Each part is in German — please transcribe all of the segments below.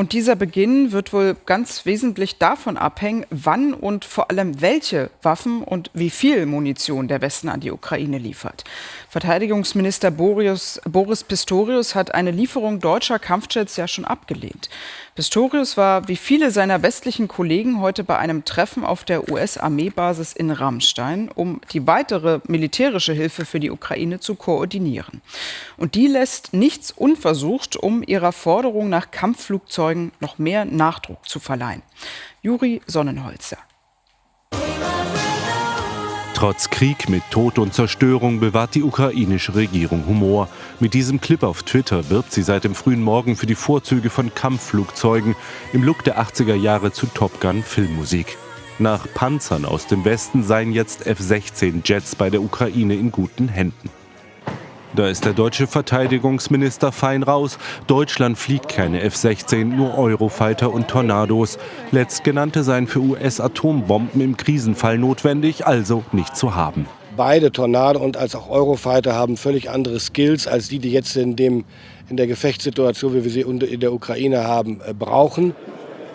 Und dieser Beginn wird wohl ganz wesentlich davon abhängen, wann und vor allem welche Waffen und wie viel Munition der Westen an die Ukraine liefert. Verteidigungsminister Boris, Boris Pistorius hat eine Lieferung deutscher Kampfjets ja schon abgelehnt. Pistorius war wie viele seiner westlichen Kollegen heute bei einem Treffen auf der US-Armeebasis in Rammstein, um die weitere militärische Hilfe für die Ukraine zu koordinieren. Und die lässt nichts unversucht, um ihrer Forderung nach Kampfflugzeugen noch mehr Nachdruck zu verleihen. Juri Sonnenholzer. Trotz Krieg mit Tod und Zerstörung bewahrt die ukrainische Regierung Humor. Mit diesem Clip auf Twitter wirbt sie seit dem frühen Morgen für die Vorzüge von Kampfflugzeugen im Look der 80er Jahre zu Top Gun Filmmusik. Nach Panzern aus dem Westen seien jetzt F-16 Jets bei der Ukraine in guten Händen. Da ist der deutsche Verteidigungsminister fein raus. Deutschland fliegt keine F-16, nur Eurofighter und Tornados. Letztgenannte seien für US-Atombomben im Krisenfall notwendig, also nicht zu haben. Beide Tornado und als auch Eurofighter haben völlig andere Skills als die, die jetzt in, dem, in der Gefechtssituation, wie wir sie in der Ukraine haben, äh, brauchen.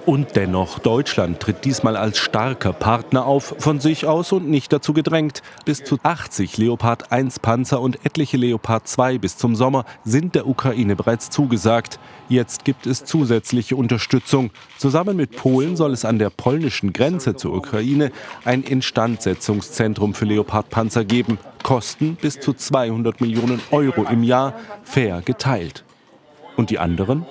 Und dennoch, Deutschland tritt diesmal als starker Partner auf, von sich aus und nicht dazu gedrängt. Bis zu 80 Leopard 1 Panzer und etliche Leopard 2 bis zum Sommer sind der Ukraine bereits zugesagt. Jetzt gibt es zusätzliche Unterstützung. Zusammen mit Polen soll es an der polnischen Grenze zur Ukraine ein Instandsetzungszentrum für Leopard-Panzer geben. Kosten bis zu 200 Millionen Euro im Jahr, fair geteilt. Und die anderen?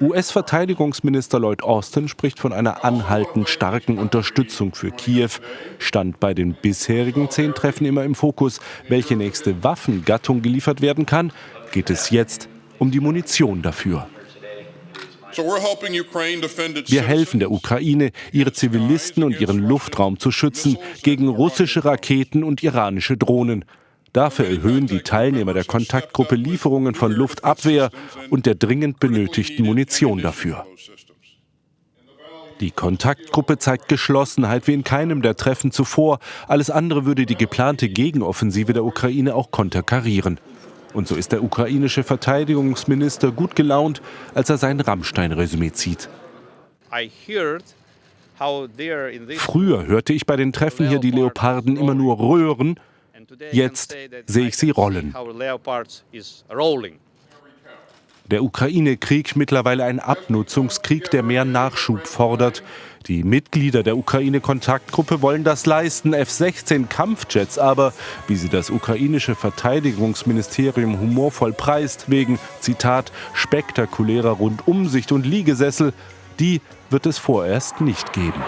US-Verteidigungsminister Lloyd Austin spricht von einer anhaltend starken Unterstützung für Kiew. Stand bei den bisherigen zehn Treffen immer im Fokus, welche nächste Waffengattung geliefert werden kann, geht es jetzt um die Munition dafür. Wir helfen der Ukraine, ihre Zivilisten und ihren Luftraum zu schützen gegen russische Raketen und iranische Drohnen. Dafür erhöhen die Teilnehmer der Kontaktgruppe Lieferungen von Luftabwehr und der dringend benötigten Munition dafür. Die Kontaktgruppe zeigt Geschlossenheit wie in keinem der Treffen zuvor. Alles andere würde die geplante Gegenoffensive der Ukraine auch konterkarieren. Und so ist der ukrainische Verteidigungsminister gut gelaunt, als er sein Rammstein-Resümee zieht. Früher hörte ich bei den Treffen hier die Leoparden immer nur röhren Jetzt sehe ich sie rollen. Der Ukraine-Krieg mittlerweile ein Abnutzungskrieg, der mehr Nachschub fordert. Die Mitglieder der Ukraine-Kontaktgruppe wollen das leisten, F-16 Kampfjets aber, wie sie das ukrainische Verteidigungsministerium humorvoll preist, wegen, Zitat, spektakulärer Rundumsicht und Liegesessel, die wird es vorerst nicht geben.